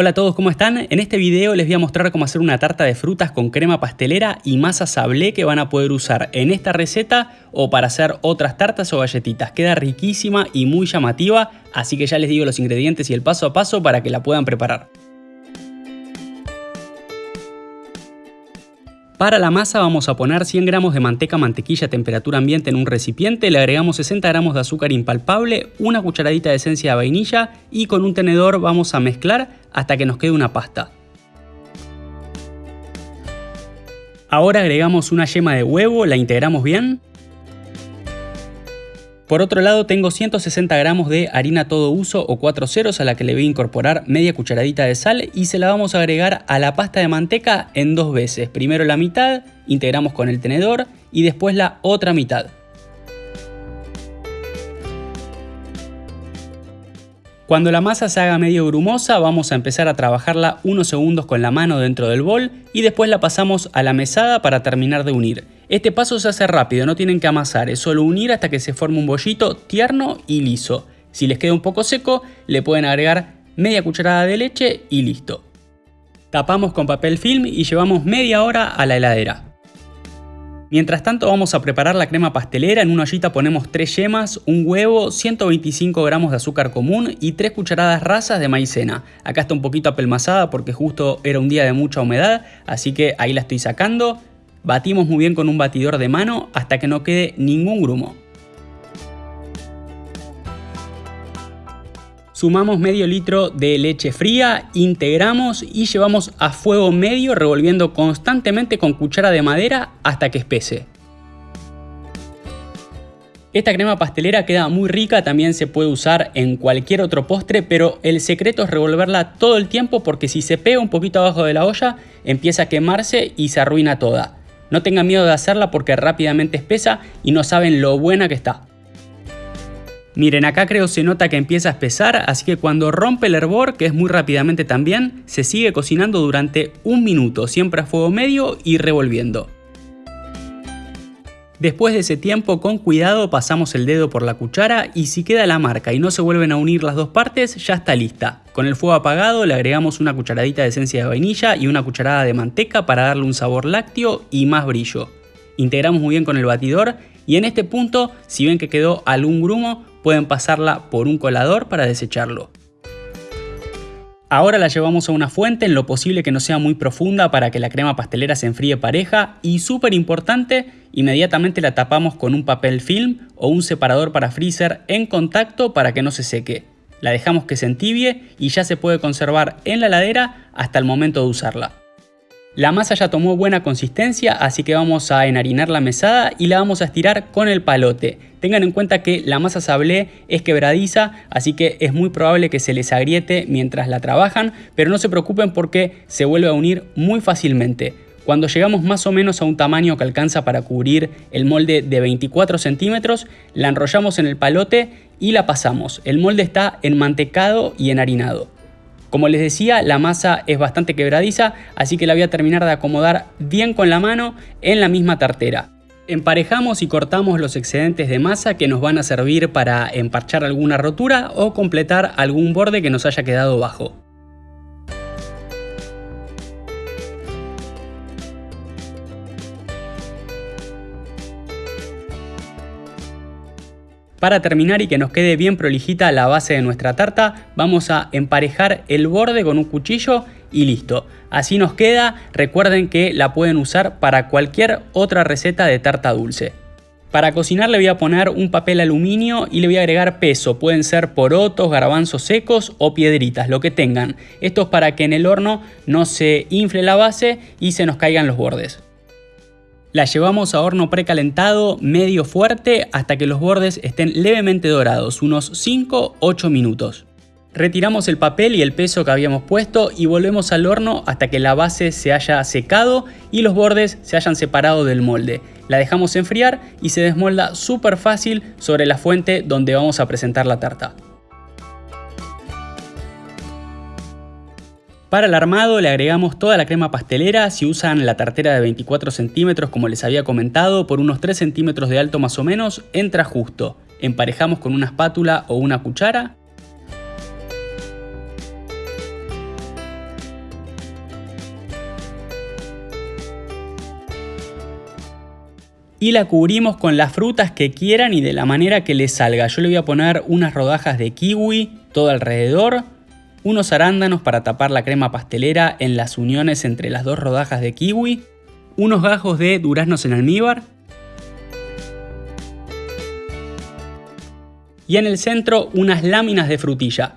Hola a todos, ¿cómo están? En este video les voy a mostrar cómo hacer una tarta de frutas con crema pastelera y masa sablé que van a poder usar en esta receta o para hacer otras tartas o galletitas. Queda riquísima y muy llamativa, así que ya les digo los ingredientes y el paso a paso para que la puedan preparar. Para la masa vamos a poner 100 gramos de manteca mantequilla a temperatura ambiente en un recipiente, le agregamos 60 gramos de azúcar impalpable, una cucharadita de esencia de vainilla y con un tenedor vamos a mezclar hasta que nos quede una pasta. Ahora agregamos una yema de huevo, la integramos bien por otro lado tengo 160 gramos de harina todo uso o 4 ceros a la que le voy a incorporar media cucharadita de sal y se la vamos a agregar a la pasta de manteca en dos veces. Primero la mitad, integramos con el tenedor y después la otra mitad. Cuando la masa se haga medio grumosa vamos a empezar a trabajarla unos segundos con la mano dentro del bol y después la pasamos a la mesada para terminar de unir. Este paso se hace rápido, no tienen que amasar, es solo unir hasta que se forme un bollito tierno y liso. Si les queda un poco seco, le pueden agregar media cucharada de leche y listo. Tapamos con papel film y llevamos media hora a la heladera. Mientras tanto vamos a preparar la crema pastelera, en una ollita ponemos 3 yemas, un huevo, 125 gramos de azúcar común y 3 cucharadas rasas de maicena. Acá está un poquito apelmazada porque justo era un día de mucha humedad, así que ahí la estoy sacando. Batimos muy bien con un batidor de mano hasta que no quede ningún grumo. Sumamos medio litro de leche fría, integramos y llevamos a fuego medio revolviendo constantemente con cuchara de madera hasta que espese. Esta crema pastelera queda muy rica, también se puede usar en cualquier otro postre, pero el secreto es revolverla todo el tiempo porque si se pega un poquito abajo de la olla empieza a quemarse y se arruina toda. No tengan miedo de hacerla porque rápidamente espesa y no saben lo buena que está. Miren, acá creo se nota que empieza a espesar, así que cuando rompe el hervor, que es muy rápidamente también, se sigue cocinando durante un minuto, siempre a fuego medio y revolviendo. Después de ese tiempo, con cuidado pasamos el dedo por la cuchara y si queda la marca y no se vuelven a unir las dos partes, ya está lista. Con el fuego apagado le agregamos una cucharadita de esencia de vainilla y una cucharada de manteca para darle un sabor lácteo y más brillo. Integramos muy bien con el batidor y en este punto, si ven que quedó algún grumo, pueden pasarla por un colador para desecharlo. Ahora la llevamos a una fuente en lo posible que no sea muy profunda para que la crema pastelera se enfríe pareja y súper importante, inmediatamente la tapamos con un papel film o un separador para freezer en contacto para que no se seque. La dejamos que se entibie y ya se puede conservar en la heladera hasta el momento de usarla. La masa ya tomó buena consistencia, así que vamos a enharinar la mesada y la vamos a estirar con el palote. Tengan en cuenta que la masa sablé es quebradiza, así que es muy probable que se les agriete mientras la trabajan, pero no se preocupen porque se vuelve a unir muy fácilmente. Cuando llegamos más o menos a un tamaño que alcanza para cubrir el molde de 24 centímetros, la enrollamos en el palote y la pasamos. El molde está enmantecado y enharinado. Como les decía, la masa es bastante quebradiza, así que la voy a terminar de acomodar bien con la mano en la misma tartera. Emparejamos y cortamos los excedentes de masa que nos van a servir para emparchar alguna rotura o completar algún borde que nos haya quedado bajo. Para terminar y que nos quede bien prolijita la base de nuestra tarta, vamos a emparejar el borde con un cuchillo y listo. Así nos queda, recuerden que la pueden usar para cualquier otra receta de tarta dulce. Para cocinar le voy a poner un papel aluminio y le voy a agregar peso, pueden ser porotos, garbanzos secos o piedritas, lo que tengan. Esto es para que en el horno no se infle la base y se nos caigan los bordes. La llevamos a horno precalentado medio fuerte hasta que los bordes estén levemente dorados, unos 5-8 minutos. Retiramos el papel y el peso que habíamos puesto y volvemos al horno hasta que la base se haya secado y los bordes se hayan separado del molde. La dejamos enfriar y se desmolda súper fácil sobre la fuente donde vamos a presentar la tarta. Para el armado le agregamos toda la crema pastelera, si usan la tartera de 24 centímetros como les había comentado, por unos 3 centímetros de alto más o menos, entra justo. Emparejamos con una espátula o una cuchara y la cubrimos con las frutas que quieran y de la manera que les salga. Yo le voy a poner unas rodajas de kiwi todo alrededor unos arándanos para tapar la crema pastelera en las uniones entre las dos rodajas de kiwi, unos gajos de duraznos en almíbar y en el centro unas láminas de frutilla.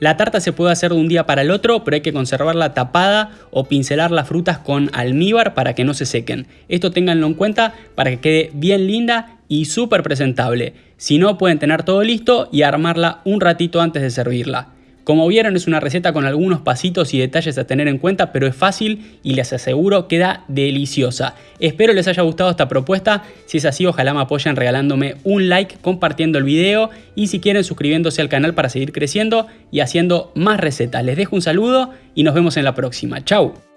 La tarta se puede hacer de un día para el otro, pero hay que conservarla tapada o pincelar las frutas con almíbar para que no se sequen. Esto ténganlo en cuenta para que quede bien linda y súper presentable. Si no, pueden tener todo listo y armarla un ratito antes de servirla. Como vieron es una receta con algunos pasitos y detalles a tener en cuenta, pero es fácil y les aseguro queda deliciosa. Espero les haya gustado esta propuesta, si es así ojalá me apoyen regalándome un like, compartiendo el video y si quieren suscribiéndose al canal para seguir creciendo y haciendo más recetas. Les dejo un saludo y nos vemos en la próxima. Chau.